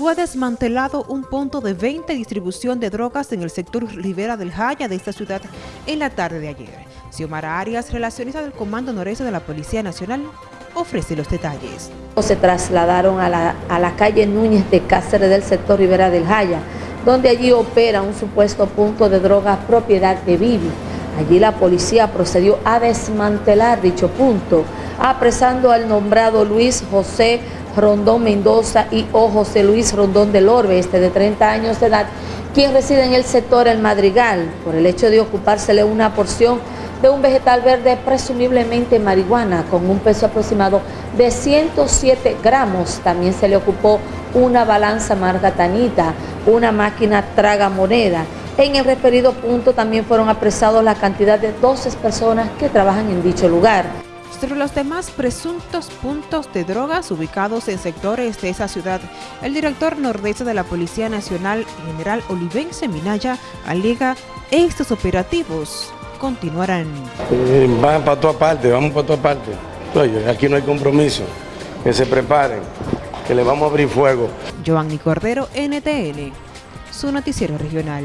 fue desmantelado un punto de venta y distribución de drogas en el sector Rivera del Jaya de esta ciudad en la tarde de ayer. Xiomara Arias, relacionista del Comando Noreste de la Policía Nacional, ofrece los detalles. Se trasladaron a la, a la calle Núñez de Cáceres del sector Rivera del Jaya, donde allí opera un supuesto punto de drogas propiedad de Bibi. Allí la policía procedió a desmantelar dicho punto, apresando al nombrado Luis José Rondón Mendoza y O. José Luis Rondón del Orbe, este de 30 años de edad, quien reside en el sector El Madrigal, por el hecho de ocupársele una porción de un vegetal verde presumiblemente marihuana con un peso aproximado de 107 gramos. También se le ocupó una balanza margatanita, una máquina traga moneda. En el referido punto también fueron apresados la cantidad de 12 personas que trabajan en dicho lugar. Entre los demás presuntos puntos de drogas ubicados en sectores de esa ciudad, el director nordeste de la Policía Nacional, general Olivense Minaya, alega estos operativos continuarán. Eh, van para toda parte, vamos para toda parte. Oye, aquí no hay compromiso. Que se preparen, que le vamos a abrir fuego. Giovanni Cordero, NTN, su noticiero regional.